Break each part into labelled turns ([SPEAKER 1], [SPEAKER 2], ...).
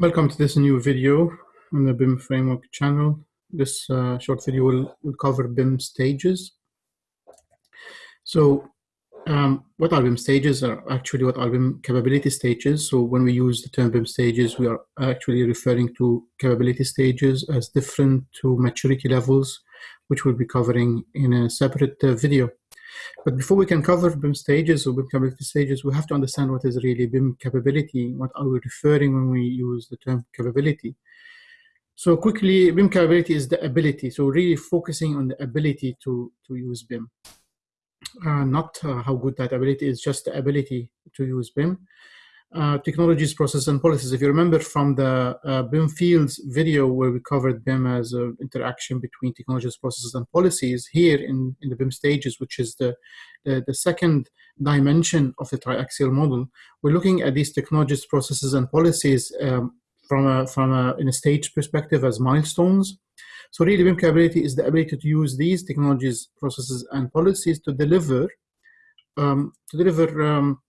[SPEAKER 1] Welcome to this new video on the BIM framework channel. This uh, short video will, will, cover BIM stages. So um, what are BIM stages are actually what are BIM capability stages. So when we use the term BIM stages, we are actually referring to capability stages as different to maturity levels, which we'll be covering in a separate uh, video. But before we can cover BIM stages or BIM capability stages, we have to understand what is really BIM capability. What are we referring when we use the term capability? So quickly, BIM capability is the ability. So really focusing on the ability to, to use BIM. Uh, not uh, how good that ability is, just the ability to use BIM uh, technologies, processes, and policies. If you remember from the uh, BIM fields video where we covered BIM as an interaction between technologies, processes, and policies, here in, in the BIM stages, which is the, the, the second dimension of the triaxial model, we're looking at these technologies, processes, and policies um, from a, from a, in a stage perspective as milestones. So really BIM capability is the ability to use these technologies, processes, and policies to deliver um, to deliver um,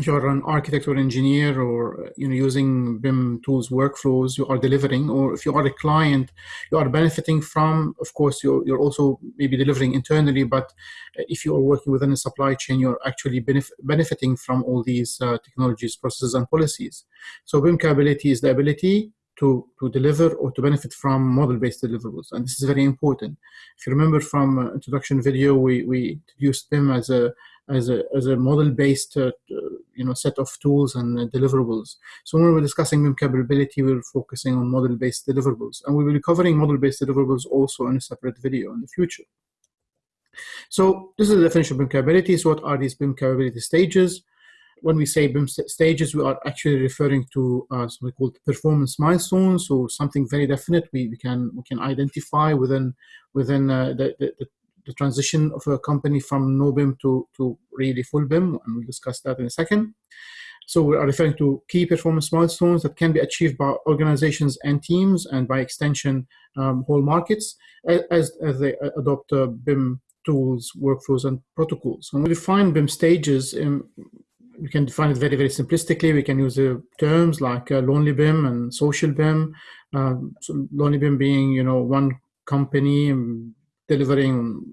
[SPEAKER 1] you're an architect or engineer or you know using BIM tools workflows you are delivering or if you are a client you are benefiting from of course you're, you're also maybe delivering internally but if you are working within a supply chain you're actually benef benefiting from all these uh, technologies processes and policies so BIM capability is the ability to, to deliver or to benefit from model-based deliverables. And this is very important. If you remember from uh, introduction video, we, we introduced BIM as a, as a, as a model-based uh, you know, set of tools and uh, deliverables. So when we're discussing BIM capability, we're focusing on model-based deliverables. And we will be covering model-based deliverables also in a separate video in the future. So this is the definition of BIM capability. So what are these BIM capability stages? when we say BIM stages, we are actually referring to uh, something called performance milestones, so something very definite we, we can we can identify within within uh, the, the, the, transition of a company from no BIM to, to really full BIM, and we'll discuss that in a second. So we are referring to key performance milestones that can be achieved by organizations and teams, and by extension, um, whole markets, as, as they adopt uh, BIM tools, workflows, and protocols. When we define BIM stages, um, we can define it very, very simplistically. We can use uh, terms like uh, lonely BIM and social BIM. Um, so lonely BIM being, you know, one company delivering,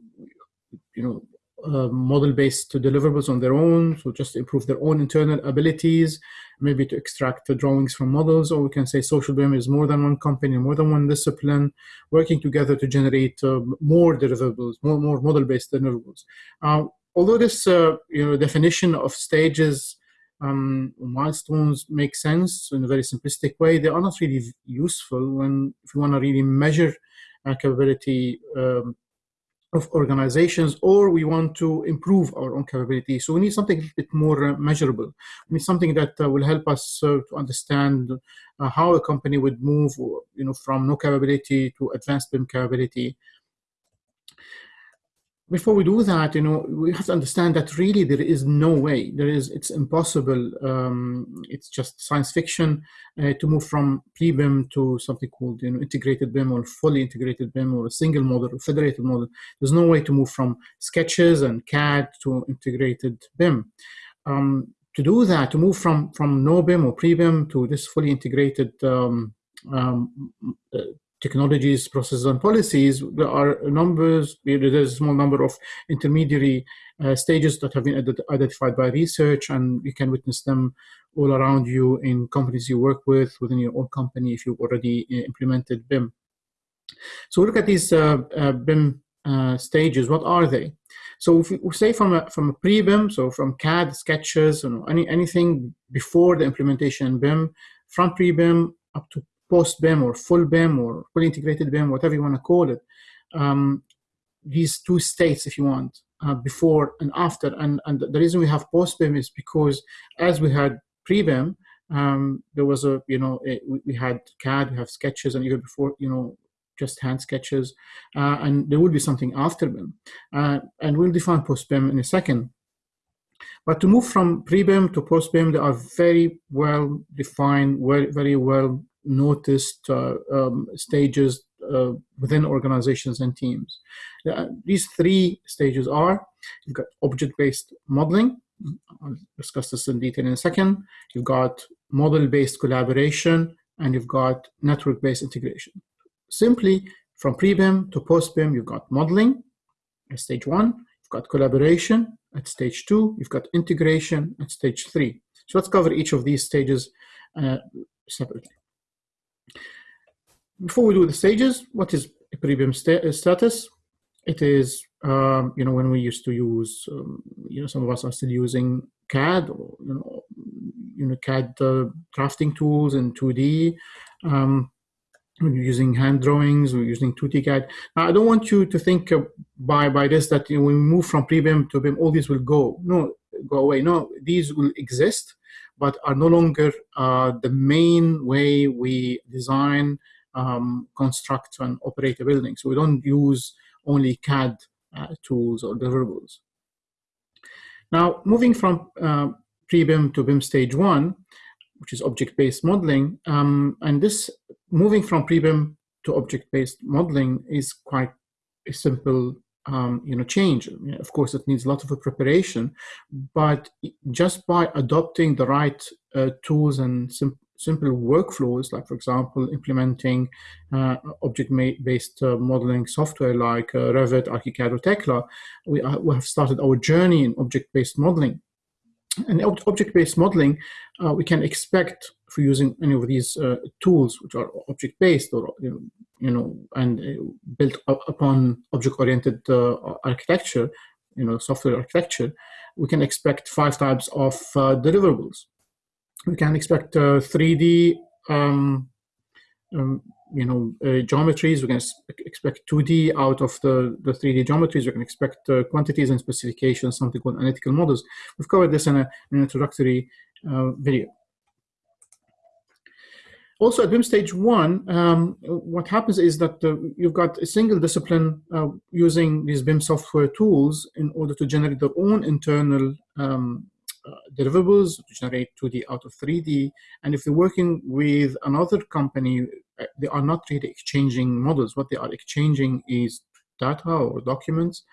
[SPEAKER 1] you know, uh, model-based deliverables on their own, so just improve their own internal abilities, maybe to extract the drawings from models, or we can say social BIM is more than one company, more than one discipline, working together to generate uh, more deliverables, more, more model-based deliverables. Uh, although this uh, you know definition of stages um, milestones make sense in a very simplistic way, they are not really useful when if you want to really measure uh, capability um, of organizations or we want to improve our own capability. So we need something a bit more uh, measurable. We need something that uh, will help us uh, to understand uh, how a company would move you know, from no capability to advanced BIM capability before we do that, you know, we have to understand that really there is no way, there is, it's impossible, um, it's just science fiction uh, to move from pre-BIM to something called, you know, integrated BIM or fully integrated BIM or a single model or federated model. There's no way to move from sketches and CAD to integrated BIM. Um, to do that, to move from, from no BIM or pre-BIM to this fully integrated um, um, uh, technologies, processes, and policies, there are numbers, there's a small number of intermediary uh, stages that have been identified by research, and you can witness them all around you in companies you work with, within your own company if you've already uh, implemented BIM. So look at these uh, uh, BIM uh, stages, what are they? So if we say from a, from a pre-BIM, so from CAD, sketches, you know, any, anything before the implementation in BIM, from pre-BIM up to post BIM or full BIM or fully integrated BIM, whatever you want to call it, um, these two states, if you want, uh, before and after. And, and the reason we have post BIM is because as we had pre BIM, um, there was a, you know, we had CAD, we have sketches, and even before, you know, just hand sketches, uh, and there would be something after BIM. Uh, and we'll define post BIM in a second. But to move from pre-BIM to post-BIM, they are very well defined, very, very well noticed uh, um, stages uh, within organizations and teams. Uh, these three stages are, you've got object-based modeling, I'll discuss this in detail in a second. You've got model-based collaboration, and you've got network-based integration. Simply from pre-BIM to post-BIM, you've got modeling at stage one, you've got collaboration at stage two, you've got integration at stage three. So let's cover each of these stages uh, separately. Before we do the stages, what is pre-BIM sta status? It is, um, you know, when we used to use, um, you know, some of us are still using CAD or, you know, you know CAD uh, drafting tools in 2D. Um, we're using hand drawings, we're using 2D CAD. Now, I don't want you to think uh, by, by this that you know, when we move from pre-BIM to BIM, all these will go. No, go away. No, these will exist, but are no longer uh, the main way we design, um, construct, and operate a building. So we don't use only CAD uh, tools or deliverables. Now, moving from uh, pre-BIM to BIM stage one, which is object-based modeling, um, and this moving from pre-BIM to object-based modeling is quite a simple um, you know, change. Of course, it needs a lot of preparation, but just by adopting the right uh, tools and sim simple workflows, like for example, implementing uh, object-based uh, modeling software like uh, Revit, ArchiCAD, or Tekla, we, we have started our journey in object-based modeling. And object-based modeling, uh, we can expect for using any of these uh, tools, which are object-based or you know, you know, and uh, built upon object-oriented uh, architecture, you know, software architecture, we can expect five types of uh, deliverables. We can expect 3D um, um, you know, uh, geometries. We can expect 2D out of the, the 3D geometries. We can expect uh, quantities and specifications, something called analytical models. We've covered this in, a, an introductory uh, video. Also at BIM stage one, um, what happens is that you've got a single discipline uh, using these BIM software tools in order to generate their own internal um, uh, deliverables to generate 2D out of 3D. And if you're working with another company they are not really exchanging models. What they are exchanging is data or documents.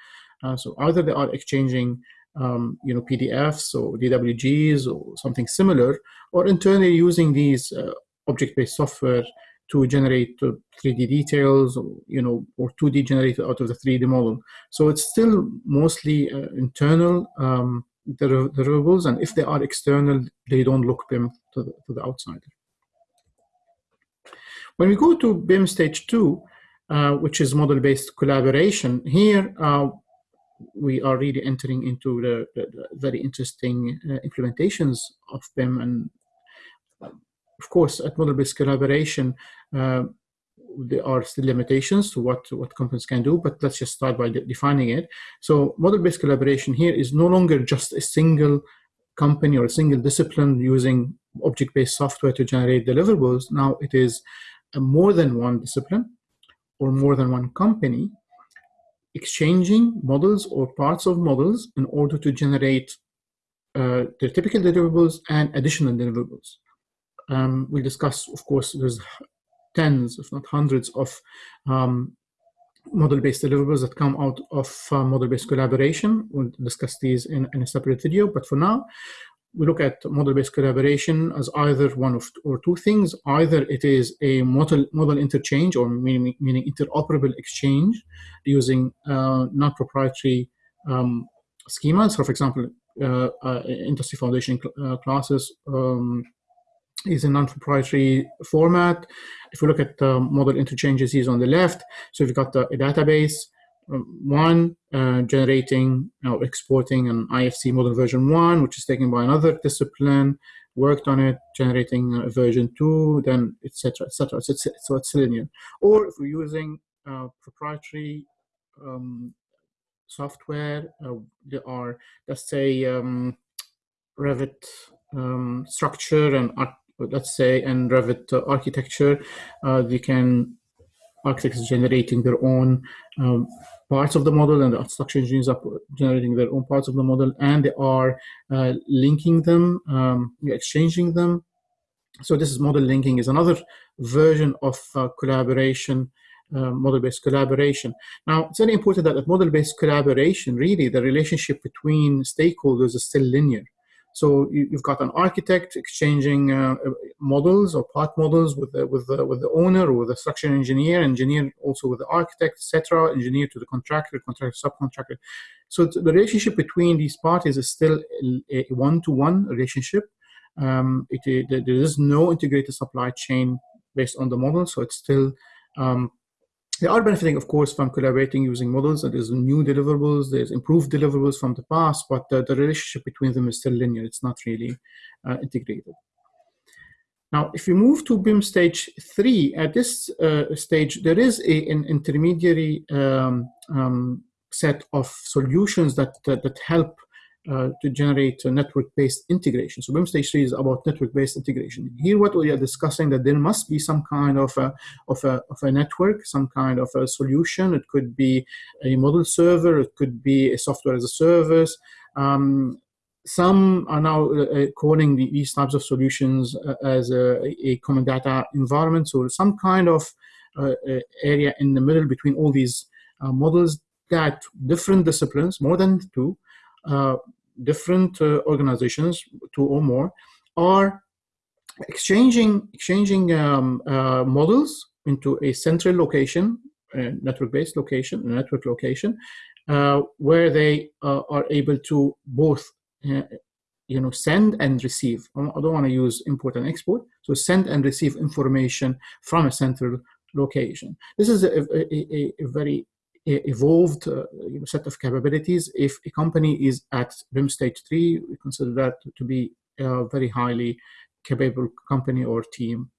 [SPEAKER 1] Uh, so either they are exchanging um, you know, PDFs or DWGs or something similar, or internally using these uh, object-based software to generate uh, 3D details, or, you know, or 2D generated out of the 3D model. So it's still mostly uh, internal um, deliverables, and if they are external, they don't look them to the, to the outsider. When we go to BIM stage two, uh, which is model-based collaboration, here uh, we are really entering into the, the, the very interesting uh, implementations of BIM. And of course, at model-based collaboration, uh, there are still limitations to what, what companies can do, but let's just start by de defining it. So model-based collaboration here is no longer just a single company or a single discipline using object-based software to generate deliverables. Now it is more than one discipline or more than one company exchanging models or parts of models in order to generate uh, the typical deliverables and additional deliverables. Um, we discuss, of course, there's tens, if not hundreds, of um, model-based deliverables that come out of uh, model-based collaboration. We'll discuss these in, in, a separate video, but for now, we look at model-based collaboration as either one of or two things. Either it is a model model interchange or meaning, meaning interoperable exchange using uh, non-proprietary um, schemas. So, for example, uh, uh, industry foundation cl uh, classes um, is a non-proprietary format. If we look at the model interchanges, he's on the left. So we've got the, a database one, uh, generating know, exporting an IFC model version one, which is taken by another discipline, worked on it, generating a version two, then etc. etc. So, so it's linear. Or if we're using uh, proprietary um, software, uh, there are let's say um, Revit um, structure and let's say in Revit uh, architecture, uh, they can architects generating their own um, parts of the model and the structure engineers are generating their own parts of the model and they are uh, linking them, um, exchanging them. So this is model linking is another version of uh, collaboration, uh, model-based collaboration. Now, it's very important that at model-based collaboration, really, the relationship between stakeholders is still linear. So you, have got an architect exchanging uh, models or part models with the, with the, with the owner or with the structural engineer, engineer also with the architect, etc., engineer to the contractor, contractor, subcontractor. So the relationship between these parties is still a one-to-one -one relationship. Um, it, it, there is no integrated supply chain based on the model, so it's still um, they are benefiting, of course, from collaborating using models. And there's new deliverables, there's improved deliverables from the past, but the, the relationship between them is still linear. It's not really uh, integrated. Now, if you move to BIM stage three, at this uh, stage, there is a, an intermediary um, um, set of solutions that, that, that help uh, to generate a network-based integration. So BIM stage three is about network-based integration. Here, what we are discussing that there must be some kind of a, of a, of a network, some kind of a solution. It could be a model server, it could be a software as a service. Um, some are now uh, uh calling these types of solutions uh, as a, a, common data environment. So some kind of uh, uh area in the middle between all these models that different disciplines, more than two, uh, different uh, organizations, two or more, are exchanging exchanging um, uh, models into a central location, a network-based location, a network location, uh, where they uh, are able to both, uh, you know, send and receive. I don't want to use import and export, so send and receive information from a central location. This is a, a, a, a very evolved uh, set of capabilities. If a company is at BIM stage three, we consider that to be a very highly capable company or team.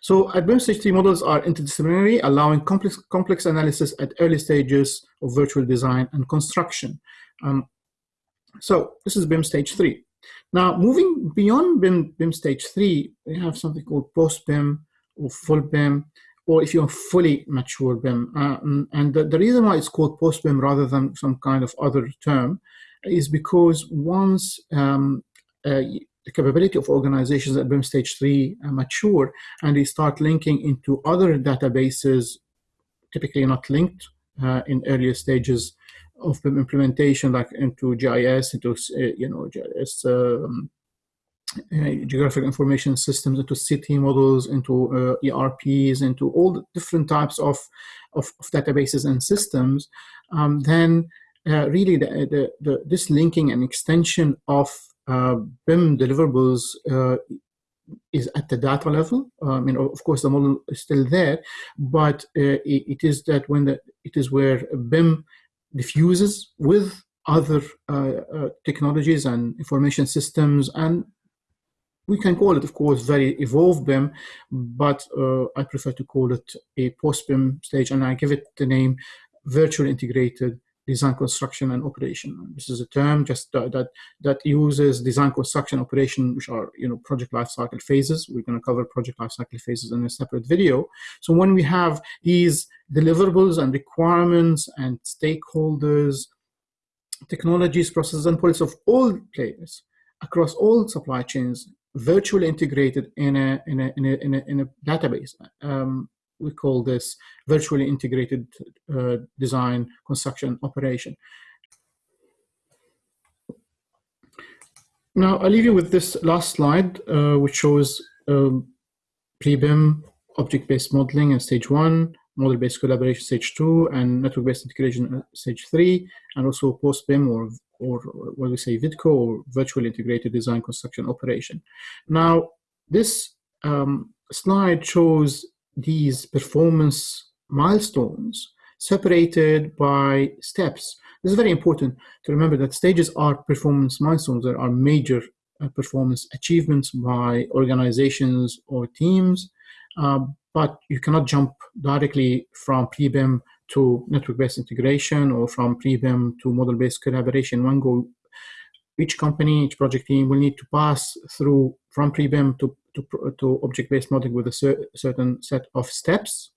[SPEAKER 1] So stage three models are interdisciplinary, allowing complex, complex analysis at early stages of virtual design and construction. Um, so this is BIM stage three. Now moving beyond BIM, BIM stage three, we have something called post-BIM or full BIM or if you're fully mature BIM. Uh, and the, the, reason why it's called post-BIM rather than some kind of other term is because once um, uh, the capability of organizations at BIM stage three uh, mature and they start linking into other databases, typically not linked uh, in earlier stages of BIM implementation, like into GIS, into uh, you know GIS um, geographic information systems, into city models, into uh, ERPs, into all the different types of, of, of databases and systems, um, then uh, really the, the, the, this linking and extension of uh, BIM deliverables uh, is at the data level. I mean, of course, the model is still there, but uh, it, it is that when the, it is where BIM diffuses with other technologies and information systems and we can call it, of course, very evolved BIM, but uh, I prefer to call it a post-BIM stage, and I give it the name virtual integrated design, construction, and operation. This is a term just uh, that that uses design, construction, operation, which are you know project lifecycle phases. We're going to cover project lifecycle phases in a separate video. So when we have these deliverables and requirements and stakeholders, technologies, processes, and policies of all players across all supply chains virtually integrated in a, in a, in a, in a, in a database. Um, we call this virtually integrated uh, design, construction, operation. Now, I'll leave you with this last slide, uh, which shows um, pre-BIM, object-based modeling in stage one, model-based collaboration stage two, and network-based integration stage three, and also post-BIM or or what we say VIDCO or virtual integrated design construction operation. Now, this um, slide shows these performance milestones separated by steps. This is very important to remember that stages are performance milestones. There are major uh, performance achievements by organizations or teams, uh, but you cannot jump directly from pre-BIM to network-based integration or from pre-BIM to model-based collaboration. One go, each company, each project team will need to pass through from pre-BIM to, to, to object-based modeling with a cer certain set of steps.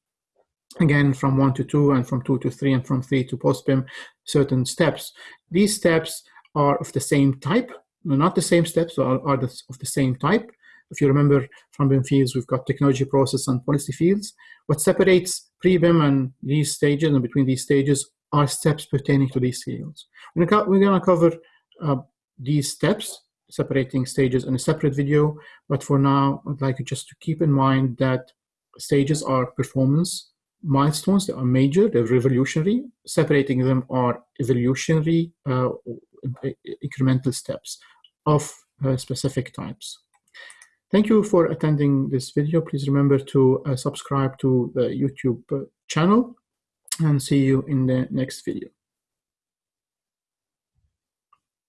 [SPEAKER 1] Again, from one to two and from two to three and from three to post-BIM, certain steps. These steps are of the same type, not the same steps, are, are the, of the same type. If you remember from BIM fields, we've got technology, process, and policy fields. What separates pre-BIM and these stages and between these stages are steps pertaining to these fields. We're going to cover uh, these steps separating stages in a separate video, but for now, I'd like you just to keep in mind that stages are performance milestones that are major, they're revolutionary. Separating them are evolutionary uh, incremental steps of uh, specific types. Thank you for attending this video. Please remember to uh, subscribe to the YouTube uh, channel and see you in the next video.